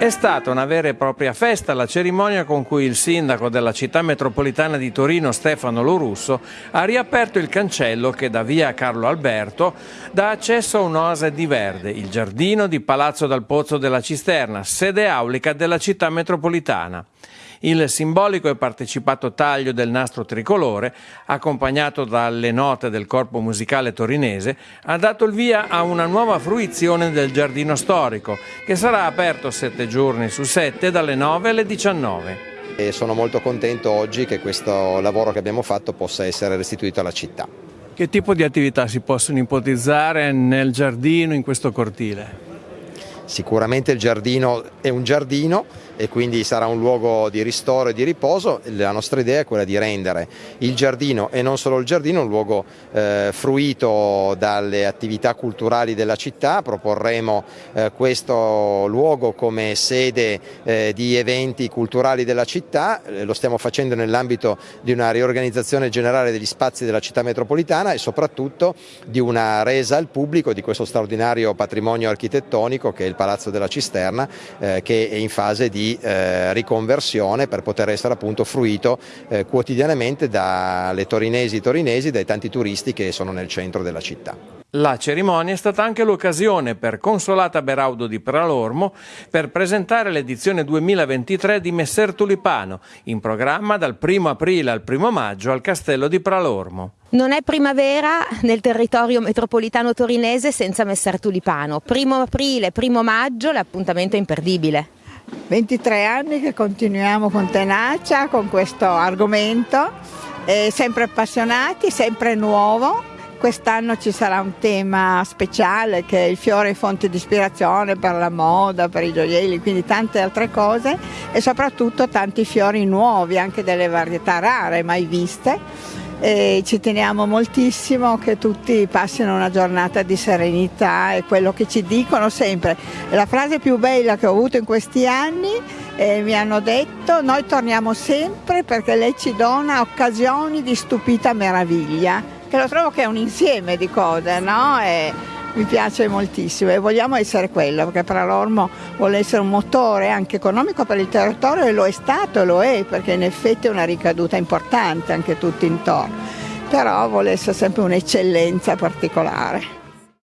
È stata una vera e propria festa la cerimonia con cui il sindaco della città metropolitana di Torino Stefano Lorusso ha riaperto il cancello che da via Carlo Alberto dà accesso a un'oasa di verde, il giardino di Palazzo dal Pozzo della Cisterna, sede aulica della città metropolitana. Il simbolico e partecipato taglio del nastro tricolore, accompagnato dalle note del corpo musicale torinese, ha dato il via a una nuova fruizione del giardino storico, che sarà aperto sette giorni su sette dalle 9 alle 19. E sono molto contento oggi che questo lavoro che abbiamo fatto possa essere restituito alla città. Che tipo di attività si possono ipotizzare nel giardino, in questo cortile? Sicuramente il giardino è un giardino e quindi sarà un luogo di ristoro e di riposo. La nostra idea è quella di rendere il giardino e non solo il giardino un luogo eh, fruito dalle attività culturali della città. Proporremo eh, questo luogo come sede eh, di eventi culturali della città, eh, lo stiamo facendo nell'ambito di una riorganizzazione generale degli spazi della città metropolitana e soprattutto di una resa al pubblico di questo straordinario patrimonio architettonico che è il Palazzo della Cisterna eh, che è in fase di eh, riconversione per poter essere appunto fruito eh, quotidianamente dalle torinesi e torinesi, dai tanti turisti che sono nel centro della città. La cerimonia è stata anche l'occasione per Consolata Beraudo di Pralormo per presentare l'edizione 2023 di Messer Tulipano, in programma dal 1 aprile al 1 maggio al Castello di Pralormo. Non è primavera nel territorio metropolitano torinese senza Messer Tulipano. 1 aprile, 1 maggio, l'appuntamento è imperdibile. 23 anni che continuiamo con tenacia con questo argomento, sempre appassionati, sempre nuovo. Quest'anno ci sarà un tema speciale che è il fiore fonte di ispirazione per la moda, per i gioielli, quindi tante altre cose. E soprattutto tanti fiori nuovi, anche delle varietà rare mai viste e ci teniamo moltissimo che tutti passino una giornata di serenità è quello che ci dicono sempre. La frase più bella che ho avuto in questi anni eh, mi hanno detto noi torniamo sempre perché lei ci dona occasioni di stupita meraviglia, che lo trovo che è un insieme di cose, no? E, mi piace moltissimo e vogliamo essere quello perché Pralormo vuole essere un motore anche economico per il territorio e lo è stato e lo è perché in effetti è una ricaduta importante anche tutto intorno, però vuole essere sempre un'eccellenza particolare.